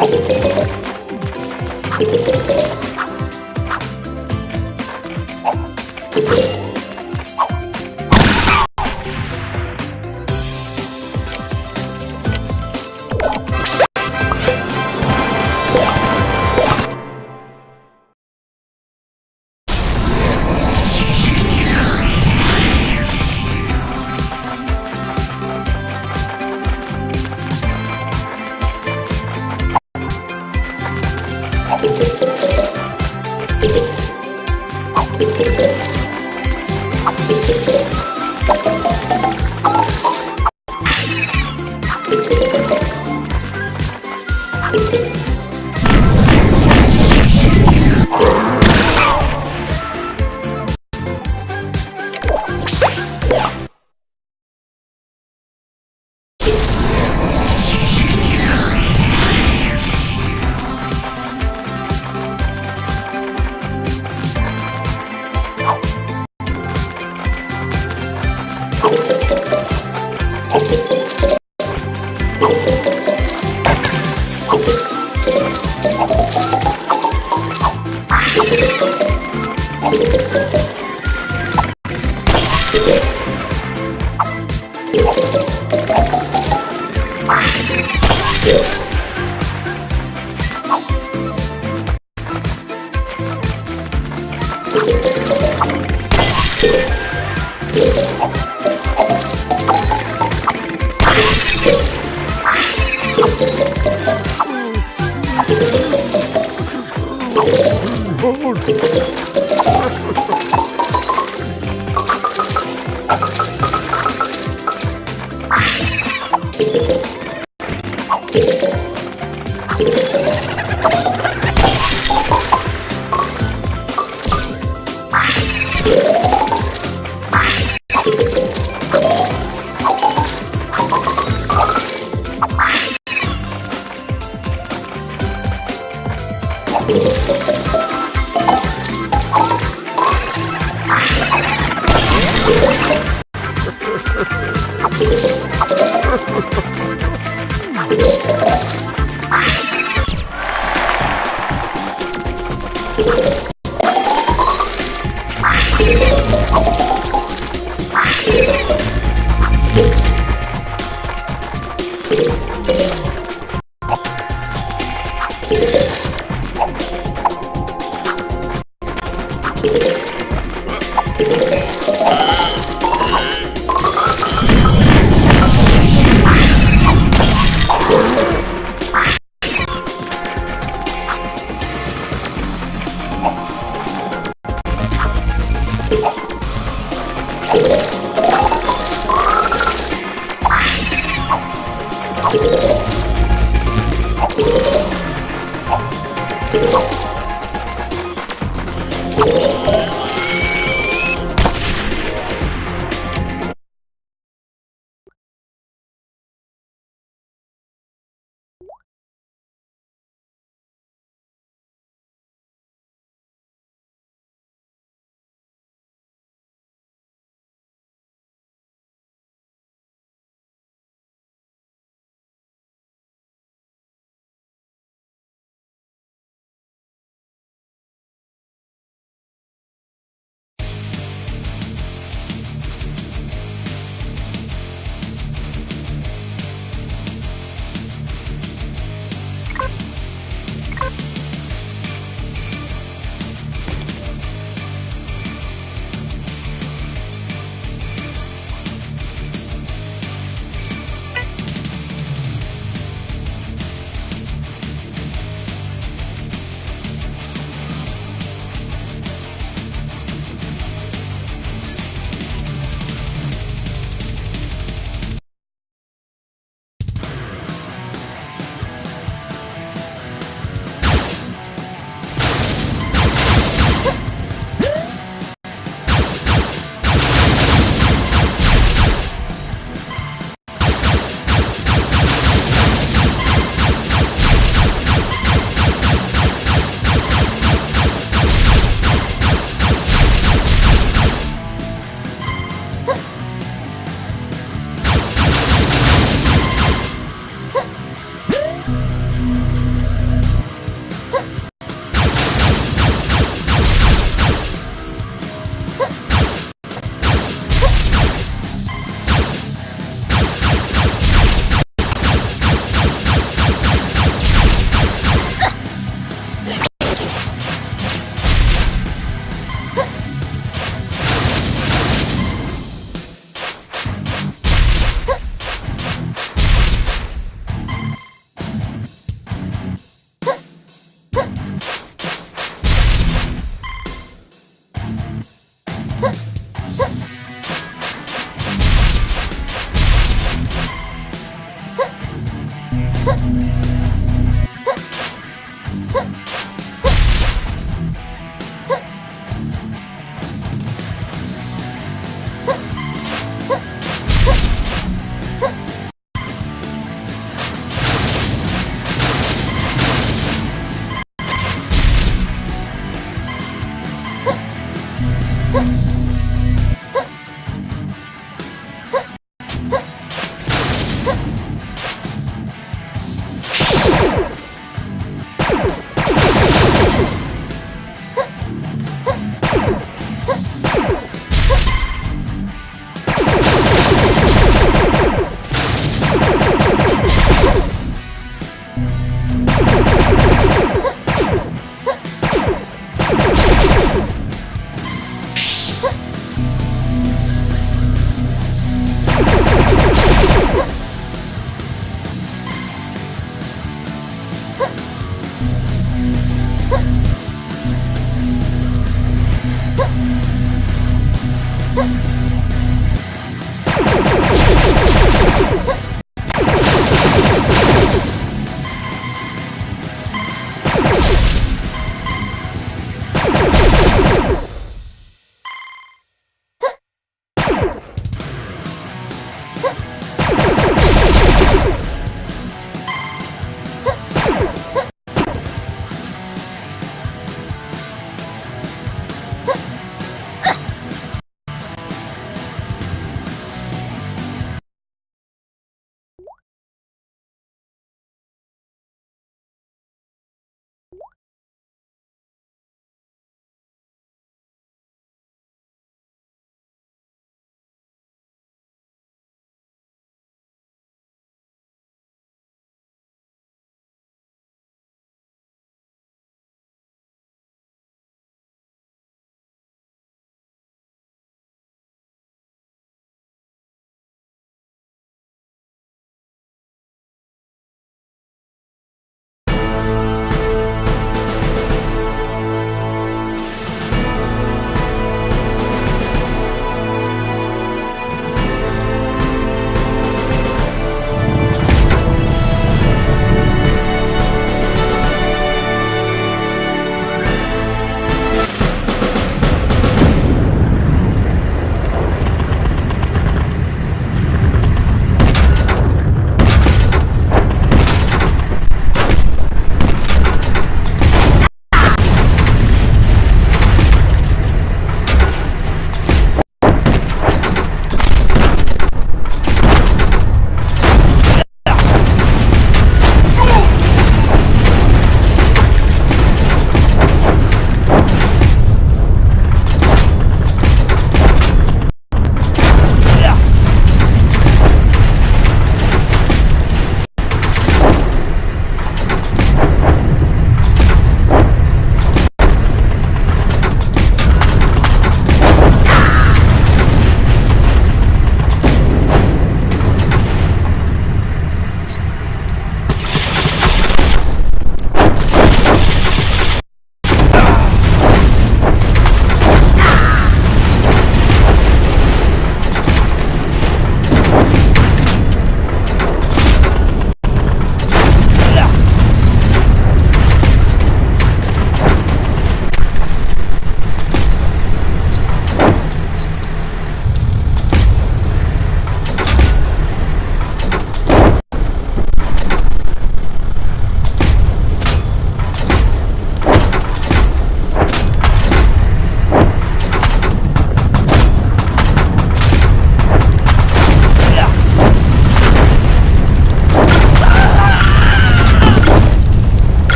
Oh, ハハハハ!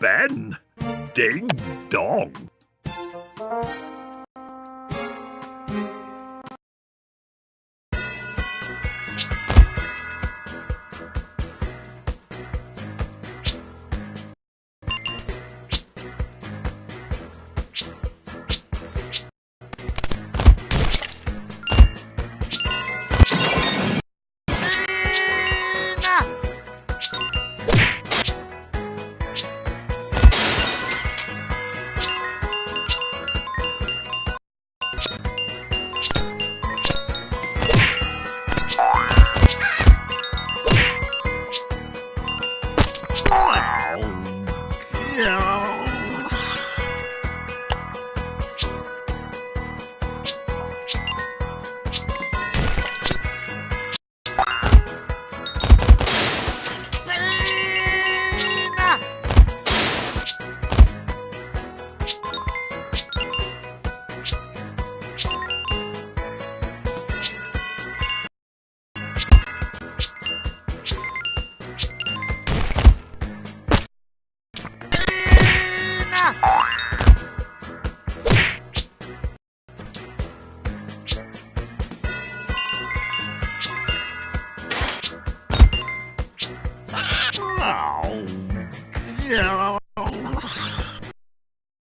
Ben. Ding dong.